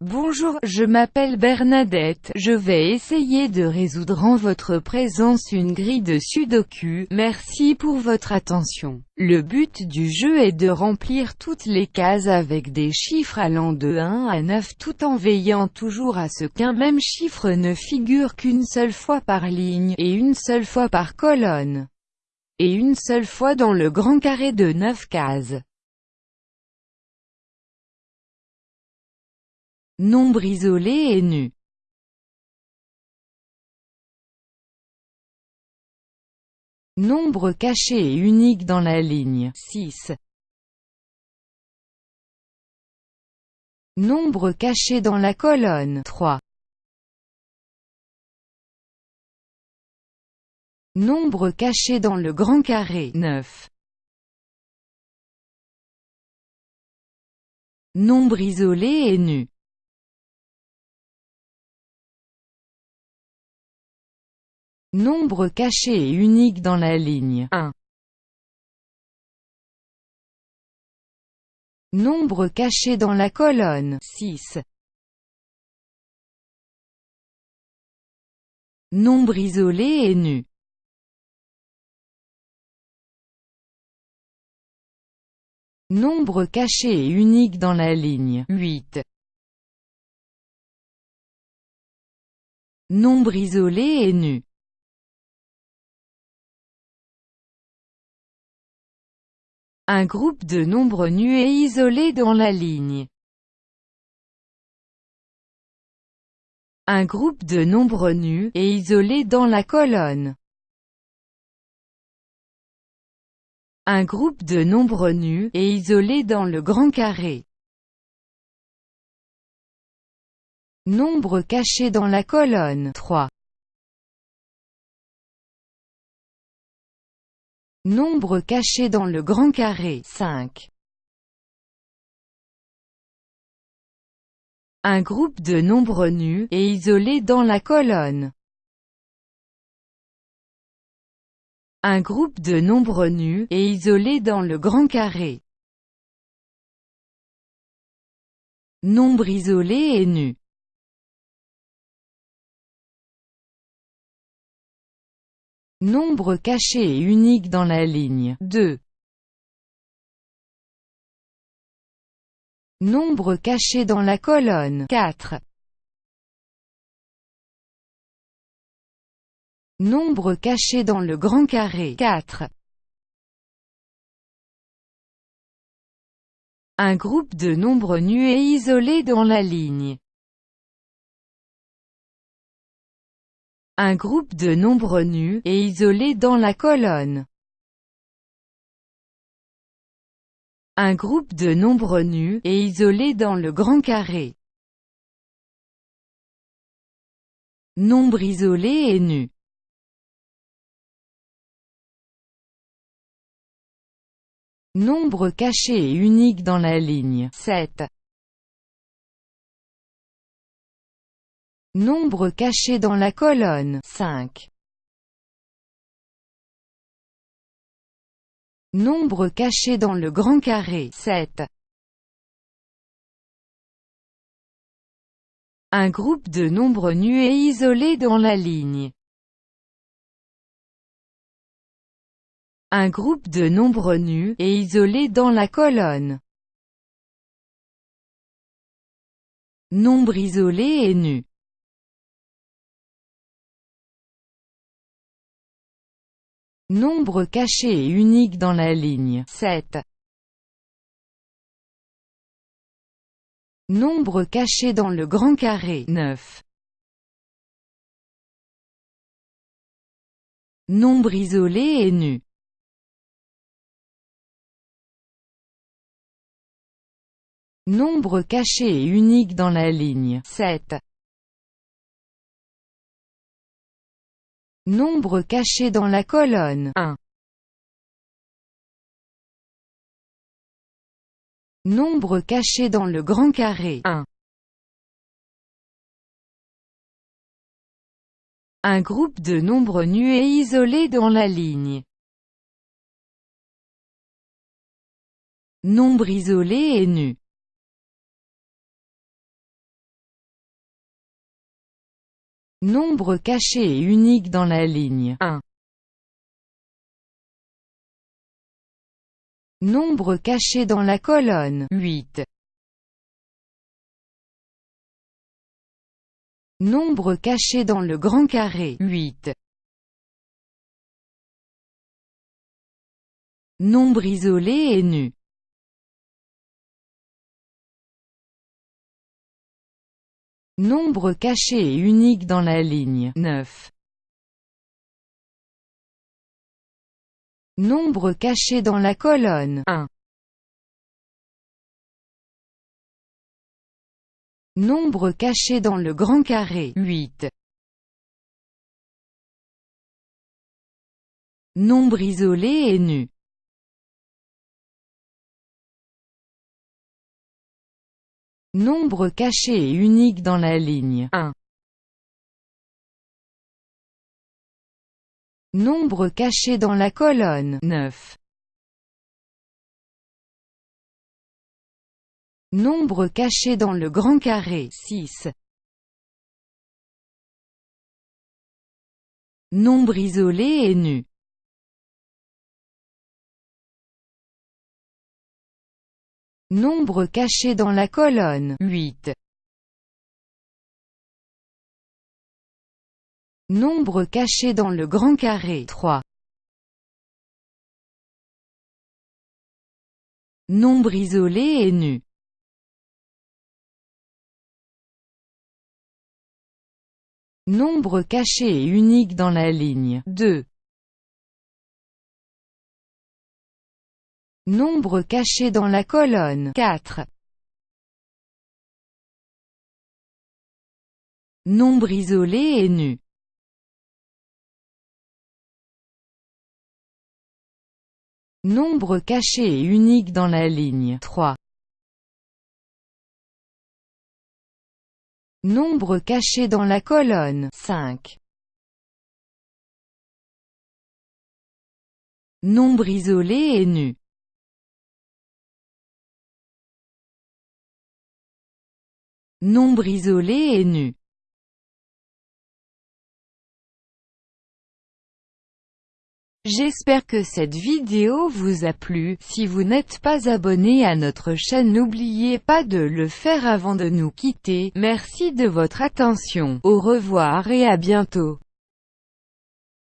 Bonjour, je m'appelle Bernadette, je vais essayer de résoudre en votre présence une grille de sudoku, merci pour votre attention. Le but du jeu est de remplir toutes les cases avec des chiffres allant de 1 à 9 tout en veillant toujours à ce qu'un même chiffre ne figure qu'une seule fois par ligne, et une seule fois par colonne, et une seule fois dans le grand carré de 9 cases. Nombre isolé et nu. Nombre caché et unique dans la ligne 6. Nombre caché dans la colonne 3. Nombre caché dans le grand carré 9. Nombre isolé et nu. Nombre caché et unique dans la ligne 1. Nombre caché dans la colonne 6. Nombre isolé et nu. Nombre caché et unique dans la ligne 8. Nombre isolé et nu. Un groupe de nombres nus et isolés dans la ligne. Un groupe de nombres nus et isolés dans la colonne. Un groupe de nombres nus et isolés dans le grand carré. Nombre caché dans la colonne 3. Nombre caché dans le grand carré 5. Un groupe de nombres nus et isolés dans la colonne. Un groupe de nombres nus et isolés dans le grand carré. Nombre isolé et nu. Nombre caché et unique dans la ligne 2. Nombre caché dans la colonne 4. Nombre caché dans le grand carré 4. Un groupe de nombres nus et isolés dans la ligne Un groupe de nombres nus et isolés dans la colonne. Un groupe de nombres nus et isolés dans le grand carré. Nombre isolé et nu. Nombre caché et unique dans la ligne 7. Nombre caché dans la colonne 5. Nombre caché dans le grand carré 7. Un groupe de nombres nus et isolés dans la ligne. Un groupe de nombres nus et isolés dans la colonne. Nombre isolé et nu. Nombre caché et unique dans la ligne 7. Nombre caché dans le grand carré 9. Nombre isolé et nu. Nombre caché et unique dans la ligne 7. Nombre caché dans la colonne 1. Nombre caché dans le grand carré 1. Un groupe de nombres nus et isolés dans la ligne. Nombre isolé et nu. Nombre caché et unique dans la ligne 1. Nombre caché dans la colonne 8. Nombre caché dans le grand carré 8. Nombre isolé et nu Nombre caché et unique dans la ligne 9. Nombre caché dans la colonne 1. Nombre caché dans le grand carré 8. Nombre isolé et nu Nombre caché et unique dans la ligne 1. Nombre caché dans la colonne 9. Nombre caché dans le grand carré 6. Nombre isolé et nu Nombre caché dans la colonne 8. Nombre caché dans le grand carré 3. Nombre isolé et nu Nombre caché et unique dans la ligne 2. Nombre caché dans la colonne 4. Nombre isolé et nu Nombre caché et unique dans la ligne 3. Nombre caché dans la colonne 5. Nombre isolé et nu Nombre isolé et nu. J'espère que cette vidéo vous a plu, si vous n'êtes pas abonné à notre chaîne n'oubliez pas de le faire avant de nous quitter, merci de votre attention, au revoir et à bientôt.